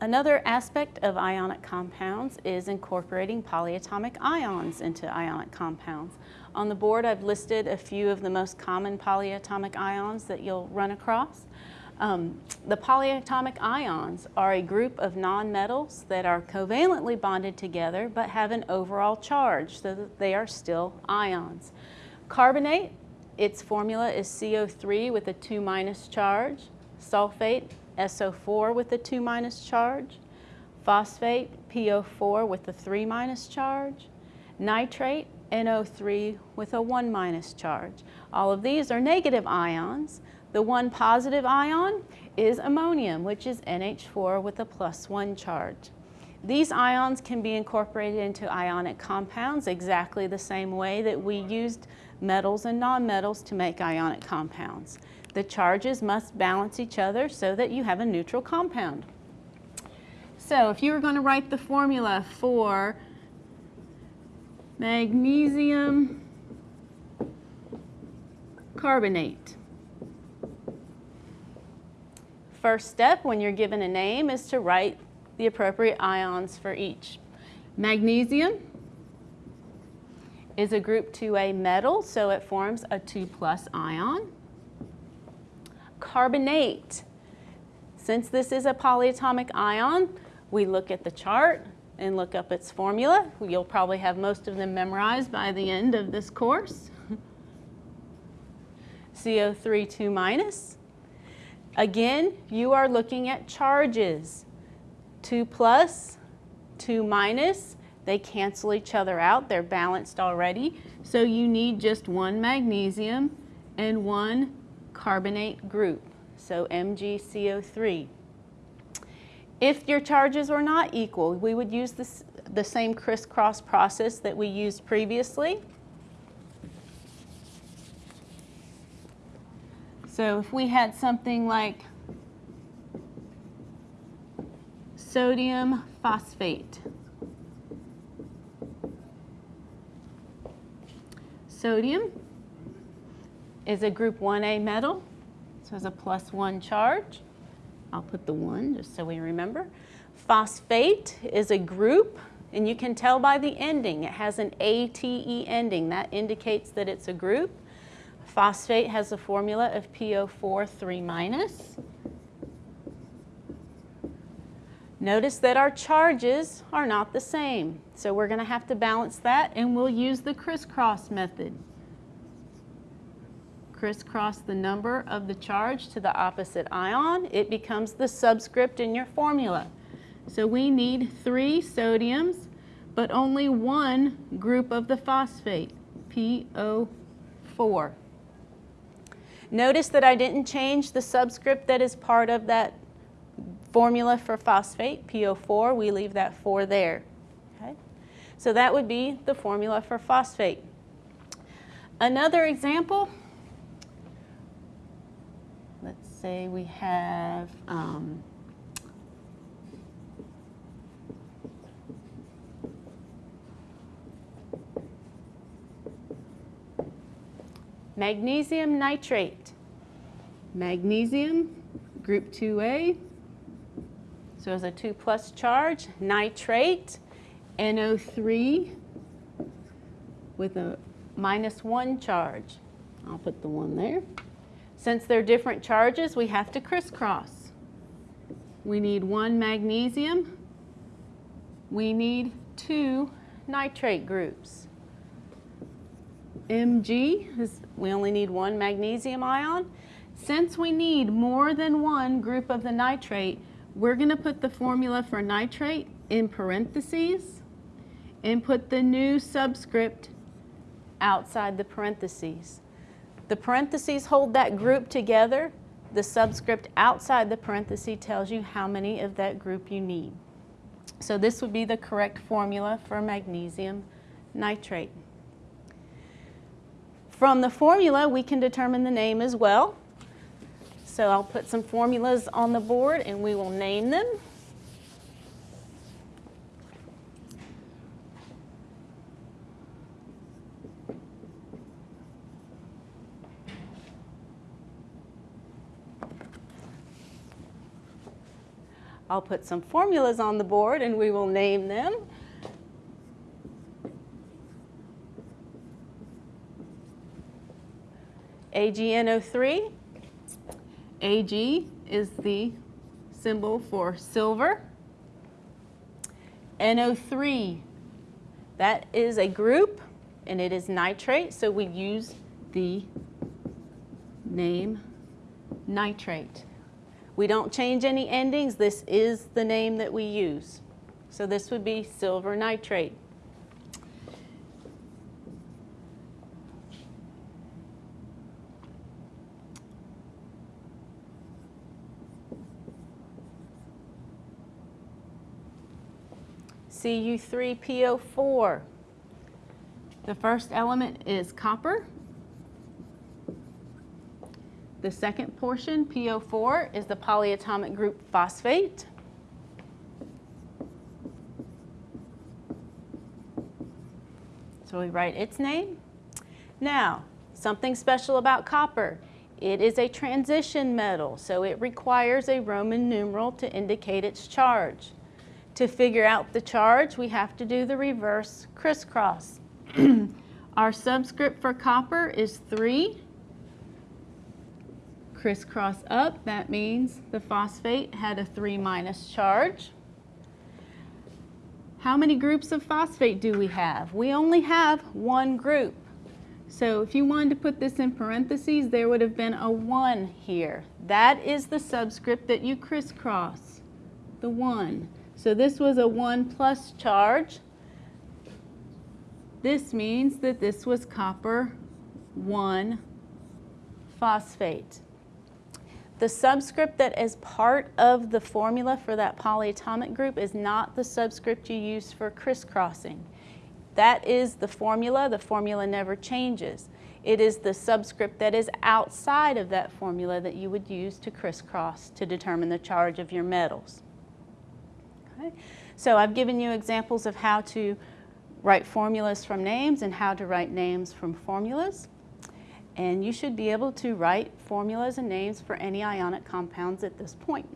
Another aspect of ionic compounds is incorporating polyatomic ions into ionic compounds. On the board, I've listed a few of the most common polyatomic ions that you'll run across. Um, the polyatomic ions are a group of nonmetals that are covalently bonded together but have an overall charge so that they are still ions. Carbonate, its formula is CO3 with a 2 minus charge. Sulfate, SO4 with a 2 minus charge. Phosphate, PO4 with a 3 minus charge. Nitrate, NO3 with a 1 minus charge. All of these are negative ions. The one positive ion is ammonium, which is NH4 with a plus 1 charge. These ions can be incorporated into ionic compounds exactly the same way that we used metals and nonmetals to make ionic compounds. The charges must balance each other so that you have a neutral compound. So if you were going to write the formula for magnesium carbonate, first step when you're given a name is to write the appropriate ions for each. Magnesium is a group 2A metal, so it forms a 2 plus ion. Carbonate. Since this is a polyatomic ion, we look at the chart and look up its formula. You'll probably have most of them memorized by the end of this course. CO3 2 minus. Again, you are looking at charges. 2 plus, 2 minus, they cancel each other out. They're balanced already. So you need just one magnesium and one carbonate group, so MgCO3. If your charges are not equal, we would use this, the same crisscross process that we used previously. So if we had something like sodium phosphate, sodium is a group 1A metal, so it's a plus one charge. I'll put the one just so we remember. Phosphate is a group, and you can tell by the ending. It has an ATE ending. That indicates that it's a group. Phosphate has a formula of PO4 3 minus. Notice that our charges are not the same. So we're going to have to balance that and we'll use the crisscross method. Crisscross the number of the charge to the opposite ion. It becomes the subscript in your formula. So we need three sodiums, but only one group of the phosphate, PO4. Notice that I didn't change the subscript that is part of that formula for phosphate, PO4. We leave that 4 there. Okay? So that would be the formula for phosphate. Another example, say we have um, magnesium nitrate. Magnesium, group 2A, so it's a 2 plus charge. Nitrate, NO3 with a minus 1 charge. I'll put the 1 there. Since they're different charges, we have to crisscross. We need one magnesium. We need two nitrate groups. Mg, is, we only need one magnesium ion. Since we need more than one group of the nitrate, we're going to put the formula for nitrate in parentheses and put the new subscript outside the parentheses. The parentheses hold that group together. The subscript outside the parenthesis tells you how many of that group you need. So this would be the correct formula for magnesium nitrate. From the formula, we can determine the name as well. So I'll put some formulas on the board and we will name them. I'll put some formulas on the board and we will name them. AgNO3. Ag is the symbol for silver. NO3, that is a group and it is nitrate, so we use the name nitrate. We don't change any endings. This is the name that we use. So this would be silver nitrate. Cu3PO4. The first element is copper. The second portion, PO4, is the polyatomic group phosphate. So we write its name. Now, something special about copper. It is a transition metal, so it requires a Roman numeral to indicate its charge. To figure out the charge, we have to do the reverse crisscross. Our subscript for copper is 3. Crisscross up, that means the phosphate had a 3 minus charge. How many groups of phosphate do we have? We only have one group. So if you wanted to put this in parentheses, there would have been a 1 here. That is the subscript that you crisscross, the 1. So this was a 1 plus charge. This means that this was copper 1 phosphate. The subscript that is part of the formula for that polyatomic group is not the subscript you use for crisscrossing. That is the formula. The formula never changes. It is the subscript that is outside of that formula that you would use to crisscross to determine the charge of your metals. Okay. So I've given you examples of how to write formulas from names and how to write names from formulas. And you should be able to write formulas and names for any ionic compounds at this point.